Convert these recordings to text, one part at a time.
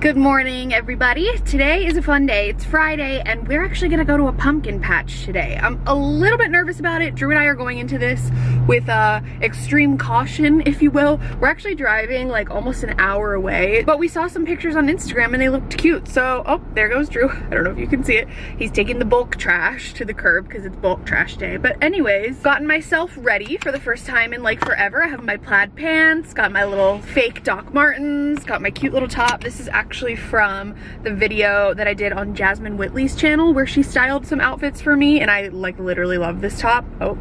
Good morning, everybody. Today is a fun day. It's Friday, and we're actually gonna go to a pumpkin patch today. I'm a little bit nervous about it. Drew and I are going into this with uh, extreme caution, if you will. We're actually driving like almost an hour away, but we saw some pictures on Instagram and they looked cute. So, oh, there goes Drew. I don't know if you can see it. He's taking the bulk trash to the curb because it's bulk trash day. But anyways, gotten myself ready for the first time in like forever. I have my plaid pants, got my little fake Doc Martens, got my cute little top. This is actually actually from the video that I did on Jasmine Whitley's channel where she styled some outfits for me and I like literally love this top. Oh,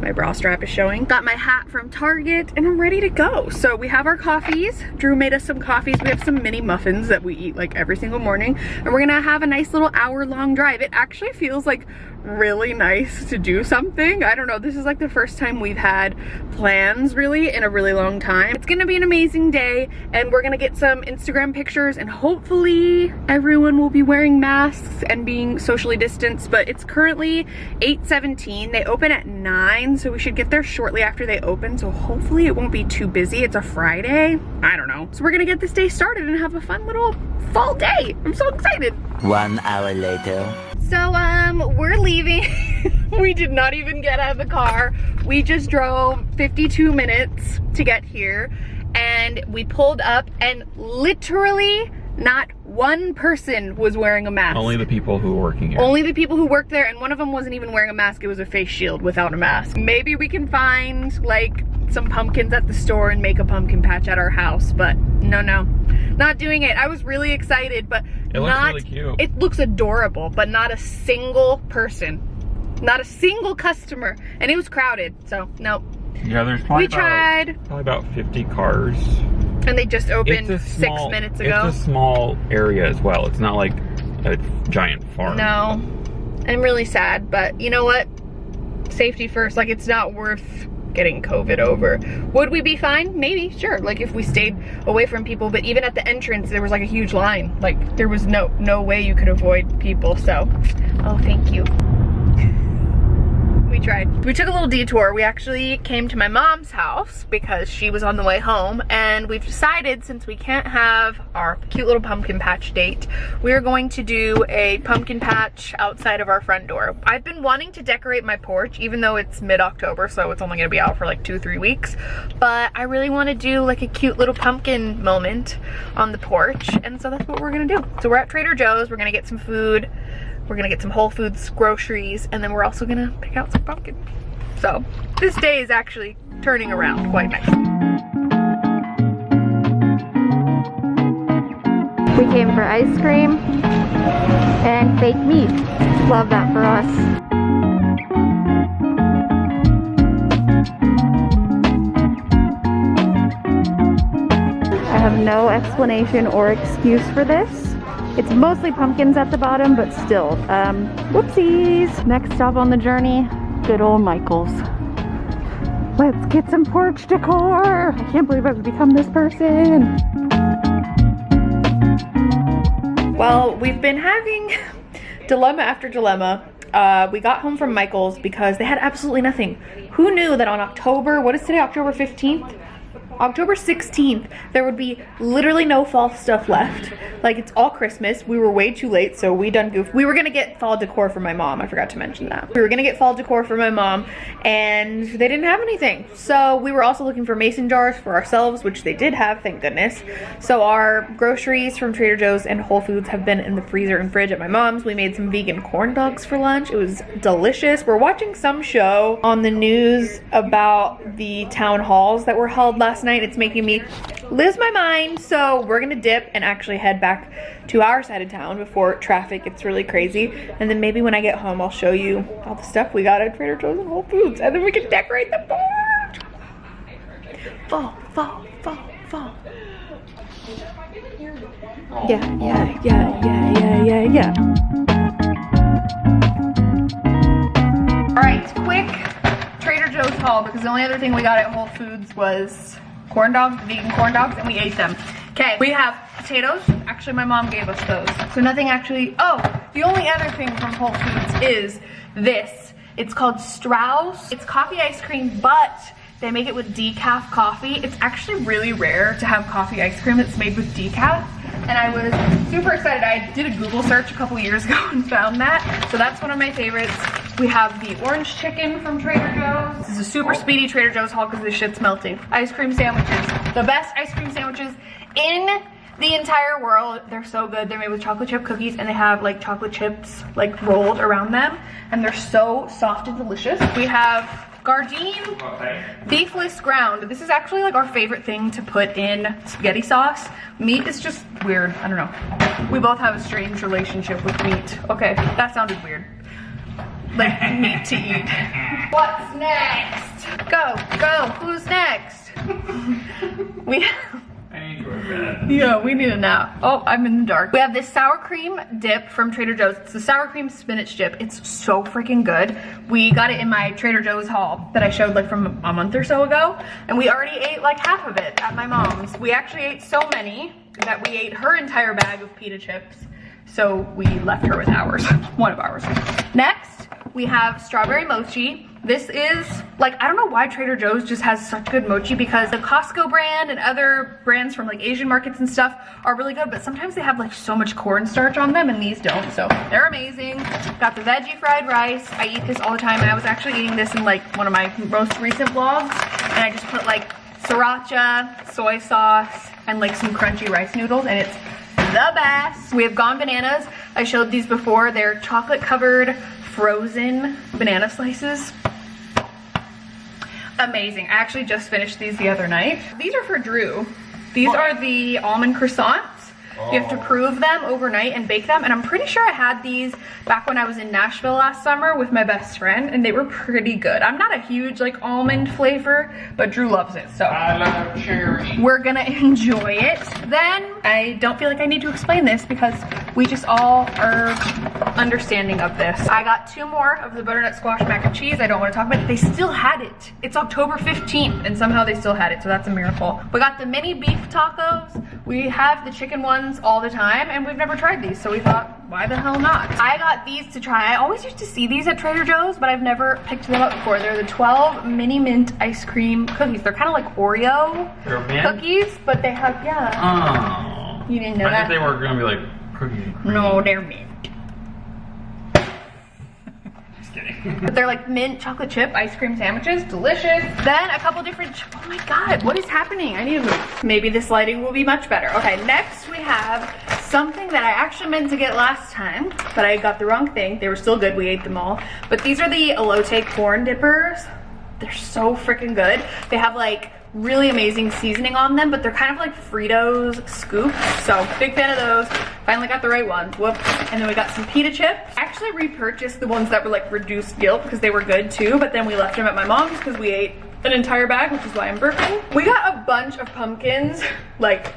my bra strap is showing. Got my hat from Target and I'm ready to go. So we have our coffees. Drew made us some coffees. We have some mini muffins that we eat like every single morning and we're gonna have a nice little hour long drive. It actually feels like really nice to do something. I don't know, this is like the first time we've had plans really in a really long time. It's gonna be an amazing day and we're gonna get some Instagram pictures and hopefully everyone will be wearing masks and being socially distanced, but it's currently 8.17. They open at 9, so we should get there shortly after they open, so hopefully it won't be too busy. It's a Friday. I don't know. So we're gonna get this day started and have a fun little fall day. I'm so excited. One hour later. So um, we're leaving. we did not even get out of the car. We just drove 52 minutes to get here and we pulled up and literally not one person was wearing a mask. Only the people who were working here. Only the people who worked there and one of them wasn't even wearing a mask. It was a face shield without a mask. Maybe we can find like some pumpkins at the store and make a pumpkin patch at our house, but no, no, not doing it. I was really excited, but it not, looks really cute. It looks adorable, but not a single person, not a single customer, and it was crowded, so no. Yeah, there's probably, we tried. Probably about 50 cars. And they just opened small, six minutes ago. It's a small area as well. It's not like a giant farm. No, I'm really sad, but you know what? Safety first, like it's not worth getting COVID over. Would we be fine? Maybe, sure. Like if we stayed away from people, but even at the entrance, there was like a huge line. Like there was no, no way you could avoid people. So, oh, thank you we tried. We took a little detour. We actually came to my mom's house because she was on the way home and we've decided since we can't have our cute little pumpkin patch date, we're going to do a pumpkin patch outside of our front door. I've been wanting to decorate my porch even though it's mid-October so it's only gonna be out for like two, three weeks, but I really wanna do like a cute little pumpkin moment on the porch and so that's what we're gonna do. So we're at Trader Joe's, we're gonna get some food, we're gonna get some Whole Foods groceries and then we're also gonna pick out some pumpkin. So this day is actually turning around quite nicely. We came for ice cream and fake meat. Love that for us. I have no explanation or excuse for this. It's mostly pumpkins at the bottom, but still. Um, whoopsies. Next stop on the journey, good old Michael's. Let's get some porch decor. I can't believe I've become this person. Well, we've been having dilemma after dilemma. Uh, we got home from Michael's because they had absolutely nothing. Who knew that on October, what is today, October 15th? October 16th, there would be literally no fall stuff left. Like, it's all Christmas. We were way too late, so we done goof. We were gonna get fall decor for my mom. I forgot to mention that. We were gonna get fall decor for my mom, and they didn't have anything. So we were also looking for mason jars for ourselves, which they did have, thank goodness. So our groceries from Trader Joe's and Whole Foods have been in the freezer and fridge at my mom's. We made some vegan corn dogs for lunch. It was delicious. We're watching some show on the news about the town halls that were held last night night. It's making me lose my mind. So we're gonna dip and actually head back to our side of town before traffic gets really crazy. And then maybe when I get home, I'll show you all the stuff we got at Trader Joe's and Whole Foods. And then we can decorate the porch. Fall, fall, fall, fall. Yeah, yeah, yeah, yeah, yeah, yeah, yeah. All right, quick Trader Joe's haul because the only other thing we got at Whole Foods was corn dogs, vegan corn dogs, and we ate them. Okay, we have potatoes. Actually, my mom gave us those. So nothing actually, oh, the only other thing from Whole Foods is this. It's called Straus. It's coffee ice cream, but they make it with decaf coffee. It's actually really rare to have coffee ice cream that's made with decaf. and I was super excited. I did a Google search a couple years ago and found that. So that's one of my favorites. We have the orange chicken from Trader Joe's. This is a super oh. speedy Trader Joe's haul because this shit's melting. Ice cream sandwiches. The best ice cream sandwiches in the entire world. They're so good. They're made with chocolate chip cookies and they have like chocolate chips like rolled around them. And they're so soft and delicious. We have Gardein beefless ground. This is actually like our favorite thing to put in spaghetti sauce. Meat is just weird. I don't know. We both have a strange relationship with meat. Okay, that sounded weird. Like meat to eat. What's next? Go, go. Who's next? we I need one. yeah, we need a nap. Oh, I'm in the dark. We have this sour cream dip from Trader Joe's. It's the sour cream spinach dip. It's so freaking good. We got it in my Trader Joe's haul that I showed like from a month or so ago. And we already ate like half of it at my mom's. We actually ate so many that we ate her entire bag of pita chips. So we left her with ours, one of ours. Next, we have strawberry mochi. This is, like, I don't know why Trader Joe's just has such good mochi because the Costco brand and other brands from like Asian markets and stuff are really good, but sometimes they have like so much cornstarch on them and these don't, so they're amazing. Got the veggie fried rice. I eat this all the time I was actually eating this in like one of my most recent vlogs and I just put like sriracha, soy sauce, and like some crunchy rice noodles and it's the best. We have Gone Bananas. I showed these before. They're chocolate covered frozen banana slices amazing. I actually just finished these the other night. These are for Drew. These are the almond croissants. You have to prove them overnight and bake them. And I'm pretty sure I had these back when I was in Nashville last summer with my best friend and they were pretty good. I'm not a huge like almond flavor, but Drew loves it. So I love cherry. we're gonna enjoy it. Then I don't feel like I need to explain this because we just all are understanding of this. I got two more of the butternut squash mac and cheese. I don't want to talk about it. They still had it. It's October 15th and somehow they still had it. So that's a miracle. We got the mini beef tacos. We have the chicken ones all the time and we've never tried these. So we thought, why the hell not? I got these to try. I always used to see these at Trader Joe's, but I've never picked them up before. They're the 12 mini mint ice cream cookies. They're kind of like Oreo They're a mint? cookies, but they have, yeah. Oh. You didn't know I that? think they were gonna be like cookies. No, they're mint. Just kidding. But they're like mint chocolate chip ice cream sandwiches, delicious. Then a couple different, oh my God, what is happening? I need to move. Maybe this lighting will be much better. Okay, next we have something that I actually meant to get last time, but I got the wrong thing. They were still good, we ate them all. But these are the elote corn dippers. They're so freaking good. They have like really amazing seasoning on them, but they're kind of like Fritos scoops. So big fan of those. Finally got the right ones. Whoop. And then we got some pita chips. I actually repurchased the ones that were like reduced guilt because they were good too, but then we left them at my mom's because we ate an entire bag, which is why I'm burping. We got a bunch of pumpkins, like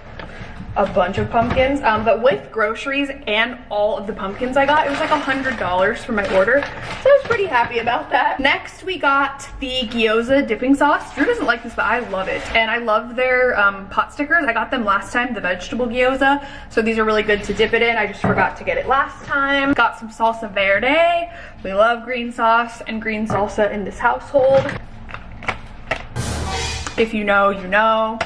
a bunch of pumpkins um, but with groceries and all of the pumpkins I got it was like a hundred dollars for my order. So I was pretty happy about that. Next we got the gyoza dipping sauce. Drew doesn't like this but I love it. And I love their um, pot stickers. I got them last time the vegetable gyoza. So these are really good to dip it in. I just forgot to get it last time. Got some salsa verde. We love green sauce and green salsa in this household. If you know you know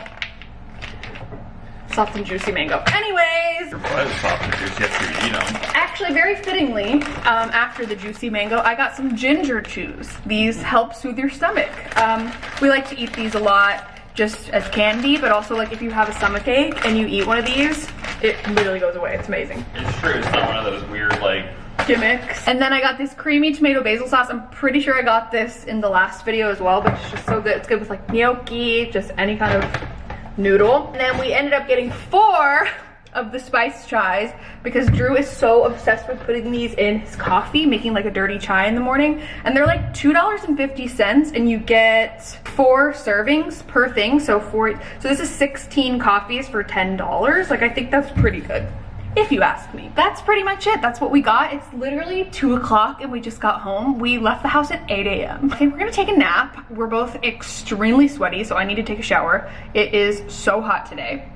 soft and juicy mango. Anyways, Your is soft and juicy after you eat them. actually very fittingly, um, after the juicy mango, I got some ginger chews. These help soothe your stomach. Um, we like to eat these a lot just as candy, but also like if you have a stomach ache and you eat one of these, it literally goes away. It's amazing. It's true. It's not one of those weird like. Gimmicks. And then I got this creamy tomato basil sauce. I'm pretty sure I got this in the last video as well, but it's just so good. It's good with like gnocchi, just any kind of noodle. And then we ended up getting four of the spice chais because Drew is so obsessed with putting these in his coffee, making like a dirty chai in the morning. And they're like $2.50 and you get four servings per thing. So four, so this is 16 coffees for $10. Like I think that's pretty good if you ask me. That's pretty much it. That's what we got. It's literally two o'clock and we just got home. We left the house at 8 a.m. Okay, we're gonna take a nap. We're both extremely sweaty, so I need to take a shower. It is so hot today.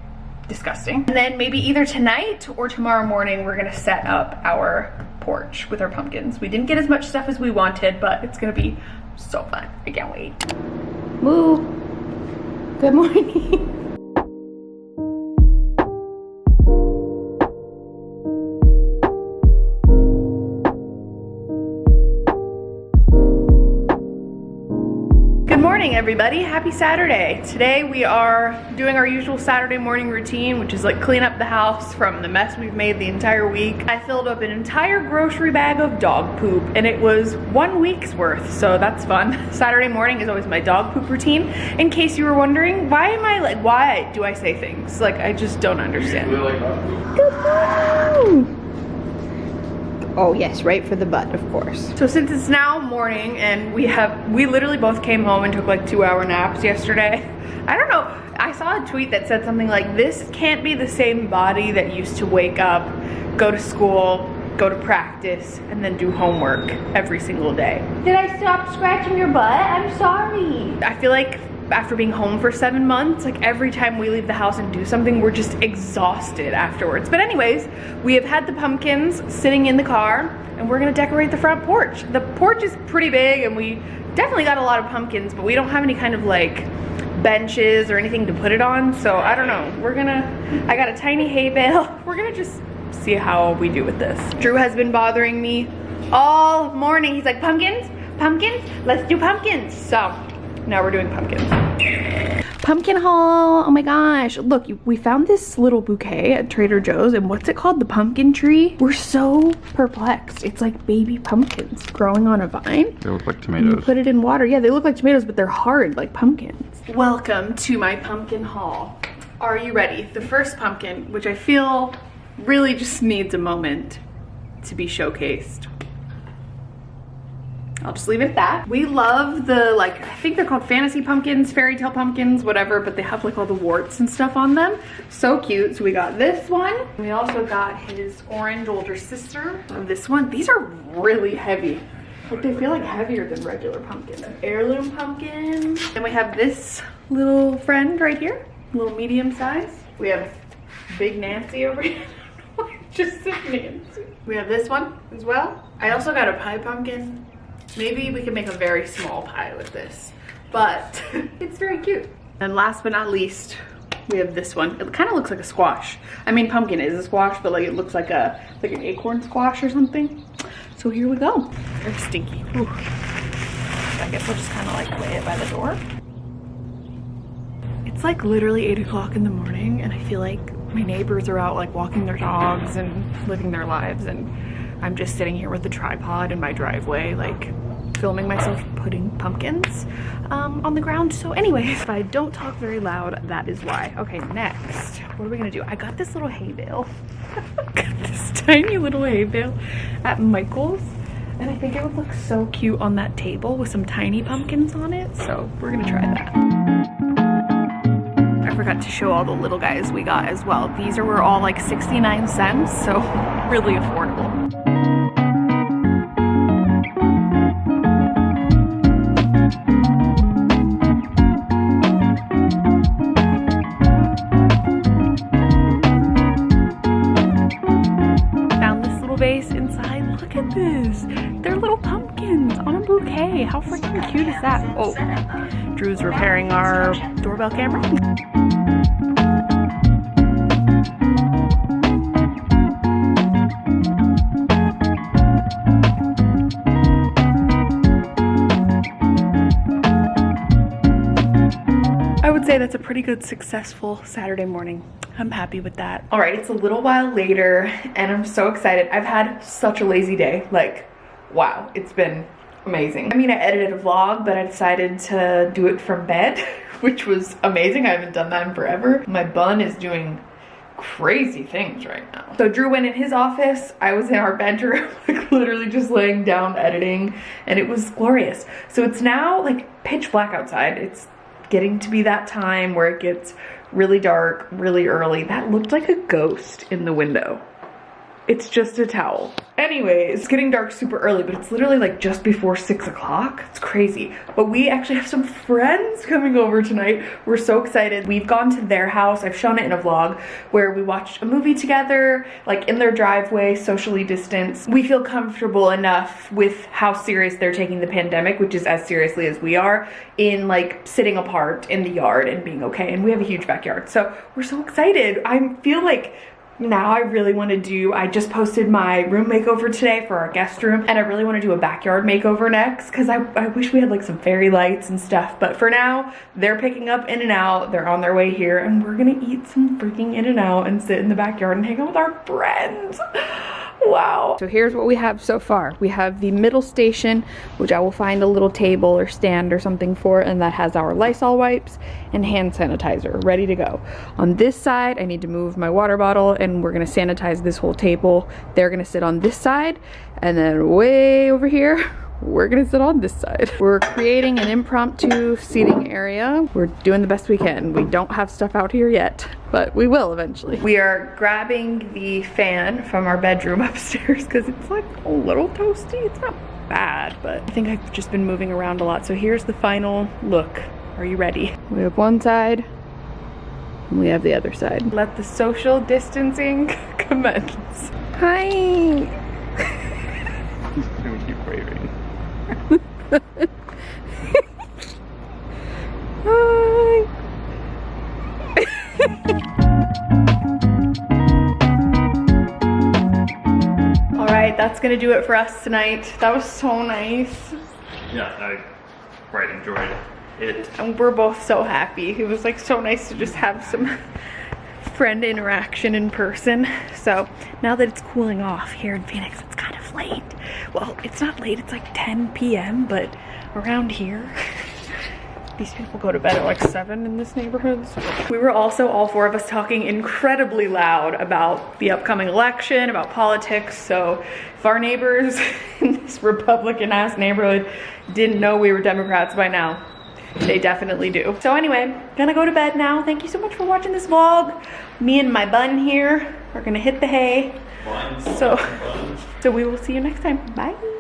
Disgusting. And then maybe either tonight or tomorrow morning, we're gonna set up our porch with our pumpkins. We didn't get as much stuff as we wanted, but it's gonna be so fun. I can't wait. Moo. Good morning. everybody. Happy Saturday. Today we are doing our usual Saturday morning routine, which is like clean up the house from the mess we've made the entire week. I filled up an entire grocery bag of dog poop and it was one week's worth, so that's fun. Saturday morning is always my dog poop routine. In case you were wondering, why am I like, why do I say things? Like, I just don't understand. Oh yes, right for the butt, of course. So since it's now morning and we have, we literally both came home and took like two hour naps yesterday. I don't know, I saw a tweet that said something like, this can't be the same body that used to wake up, go to school, go to practice, and then do homework every single day. Did I stop scratching your butt? I'm sorry. I feel like after being home for seven months, like every time we leave the house and do something, we're just exhausted afterwards. But anyways, we have had the pumpkins sitting in the car and we're gonna decorate the front porch. The porch is pretty big and we definitely got a lot of pumpkins, but we don't have any kind of like benches or anything to put it on. So I don't know, we're gonna, I got a tiny hay bale. We're gonna just see how we do with this. Drew has been bothering me all morning. He's like, pumpkins, pumpkins, let's do pumpkins. So now we're doing pumpkins. Pumpkin haul, oh my gosh. Look, we found this little bouquet at Trader Joe's and what's it called? The pumpkin tree? We're so perplexed. It's like baby pumpkins growing on a vine. They look like You tomatoes. put it in water. Yeah, they look like tomatoes, but they're hard like pumpkins. Welcome to my pumpkin haul. Are you ready? The first pumpkin, which I feel really just needs a moment to be showcased. I'll just leave it at that. We love the, like, I think they're called fantasy pumpkins, fairy tale pumpkins, whatever, but they have like all the warts and stuff on them. So cute. So we got this one. We also got his orange older sister this one. These are really heavy. Like they feel like heavier than regular pumpkins. Heirloom pumpkin. Then we have this little friend right here, little medium size. We have Big Nancy over here. Just Nancy. We have this one as well. I also got a pie pumpkin. Maybe we can make a very small pie with this, but it's very cute. And last but not least, we have this one. It kind of looks like a squash. I mean, pumpkin is a squash, but like it looks like a like an acorn squash or something. So here we go. Very stinky. Whew. I guess we'll just kind of like lay it by the door. It's like literally eight o'clock in the morning and I feel like my neighbors are out like walking their dogs and living their lives and I'm just sitting here with the tripod in my driveway like filming myself putting pumpkins um, on the ground. So anyways, if I don't talk very loud, that is why. Okay, next, what are we gonna do? I got this little hay bale. got this tiny little hay bale at Michael's and I think it would look so cute on that table with some tiny pumpkins on it. So we're gonna try that. I forgot to show all the little guys we got as well. These are were all like 69 cents, so really affordable. Oh, Drew's repairing our doorbell camera. I would say that's a pretty good successful Saturday morning. I'm happy with that. All right, it's a little while later and I'm so excited. I've had such a lazy day. Like, wow, it's been amazing. I mean, I edited a vlog, but I decided to do it from bed, which was amazing. I haven't done that in forever. My bun is doing crazy things right now. So Drew went in his office, I was in our bedroom, like literally just laying down editing, and it was glorious. So it's now like pitch black outside. It's getting to be that time where it gets really dark, really early. That looked like a ghost in the window. It's just a towel. Anyways, it's getting dark super early, but it's literally like just before six o'clock. It's crazy. But we actually have some friends coming over tonight. We're so excited. We've gone to their house. I've shown it in a vlog where we watched a movie together, like in their driveway, socially distanced. We feel comfortable enough with how serious they're taking the pandemic, which is as seriously as we are, in like sitting apart in the yard and being okay. And we have a huge backyard. So we're so excited. I feel like now I really want to do, I just posted my room makeover today for our guest room and I really want to do a backyard makeover next because I, I wish we had like some fairy lights and stuff. But for now, they're picking up In-N-Out. They're on their way here and we're gonna eat some freaking In-N-Out and sit in the backyard and hang out with our friends. Wow. So here's what we have so far. We have the middle station, which I will find a little table or stand or something for, and that has our Lysol wipes and hand sanitizer ready to go. On this side, I need to move my water bottle and we're gonna sanitize this whole table. They're gonna sit on this side, and then way over here, we're gonna sit on this side. We're creating an impromptu seating area. We're doing the best we can. We don't have stuff out here yet, but we will eventually. We are grabbing the fan from our bedroom upstairs because it's like a little toasty. It's not bad, but I think I've just been moving around a lot. So here's the final look. Are you ready? We have one side, and we have the other side. Let the social distancing commence. Hi. we keep waving. Hi. All right, that's gonna do it for us tonight. That was so nice. Yeah, I quite enjoyed it. And we're both so happy. It was like so nice to just have some friend interaction in person. So now that it's cooling off here in Phoenix, it's kind of late. Well, it's not late, it's like 10 p.m., but around here, these people go to bed at like seven in this neighborhood. We were also, all four of us, talking incredibly loud about the upcoming election, about politics. So if our neighbors in this Republican ass neighborhood didn't know we were Democrats by now, they definitely do. So anyway, gonna go to bed now. Thank you so much for watching this vlog. Me and my bun here are gonna hit the hay. So, so we will see you next time. Bye.